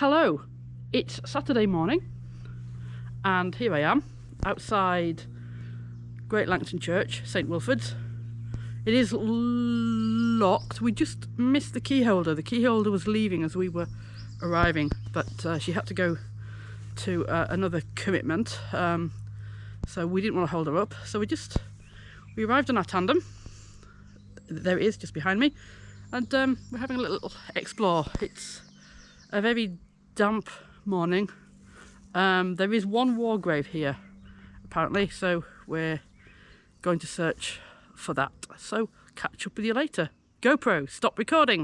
Hello, it's Saturday morning and here I am outside Great Langton Church, St Wilfrid's. It is locked. We just missed the key holder. The key holder was leaving as we were arriving, but uh, she had to go to uh, another commitment. Um, so we didn't want to hold her up. So we just, we arrived on our tandem. There it is, just behind me. And um, we're having a little explore. It's a very damp morning. Um, there is one war grave here, apparently, so we're going to search for that. So catch up with you later. GoPro, stop recording.